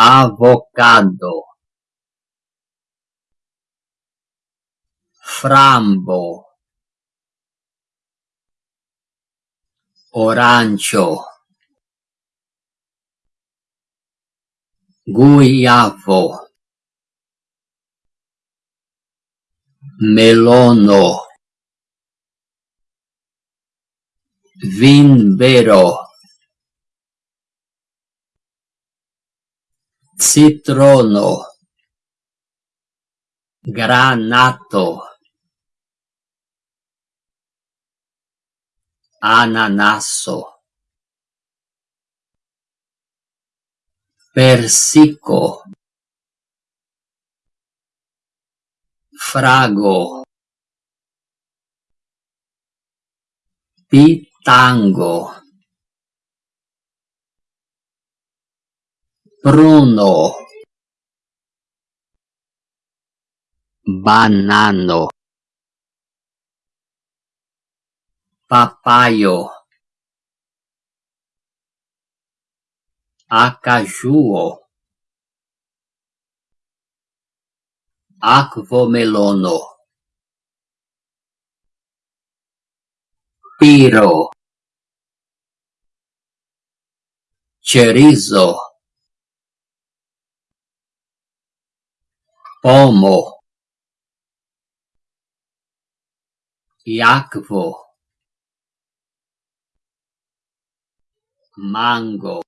avocado frambo. Orancio. Guiavo. Melono. Vinbero citrono. Granato. Ananasso. Persico. Frago. Pitango Bruno. Banano. Papayo Acajuo Aquomelono Piro. Cerizo pomo iacvo. Mango.